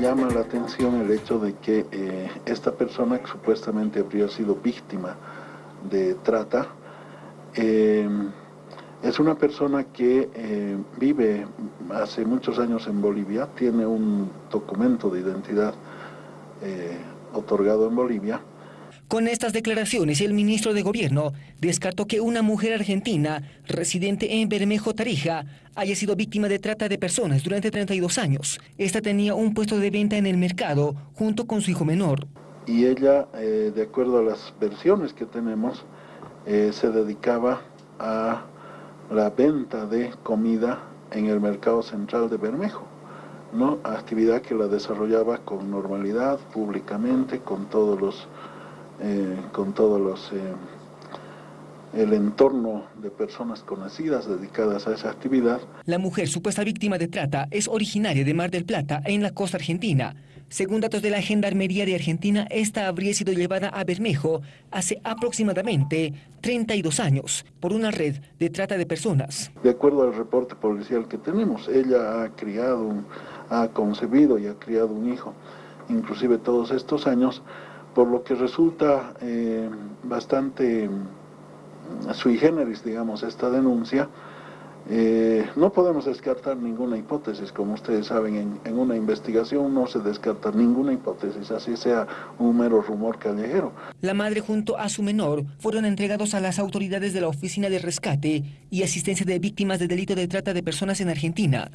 llama la atención el hecho de que eh, esta persona que supuestamente habría sido víctima de trata, eh, es una persona que eh, vive hace muchos años en Bolivia, tiene un documento de identidad otorgado en Bolivia, con estas declaraciones, el ministro de Gobierno descartó que una mujer argentina, residente en Bermejo, Tarija, haya sido víctima de trata de personas durante 32 años. Esta tenía un puesto de venta en el mercado junto con su hijo menor. Y ella, eh, de acuerdo a las versiones que tenemos, eh, se dedicaba a la venta de comida en el mercado central de Bermejo. ¿no? Actividad que la desarrollaba con normalidad, públicamente, con todos los eh, con todos los eh, el entorno de personas conocidas dedicadas a esa actividad. La mujer supuesta víctima de trata es originaria de Mar del Plata, en la costa argentina. Según datos de la Gendarmería de Argentina, esta habría sido llevada a Bermejo hace aproximadamente 32 años por una red de trata de personas. De acuerdo al reporte policial que tenemos, ella ha criado, ha concebido y ha criado un hijo, inclusive todos estos años, por lo que resulta eh, bastante mm, sui generis, digamos, esta denuncia. Eh, no podemos descartar ninguna hipótesis, como ustedes saben, en, en, una investigación no se descarta ninguna hipótesis, así sea un mero rumor callejero. La madre junto a su menor fueron entregados a las autoridades de la Oficina de Rescate y Asistencia de Víctimas de Delito de Trata de Personas en Argentina.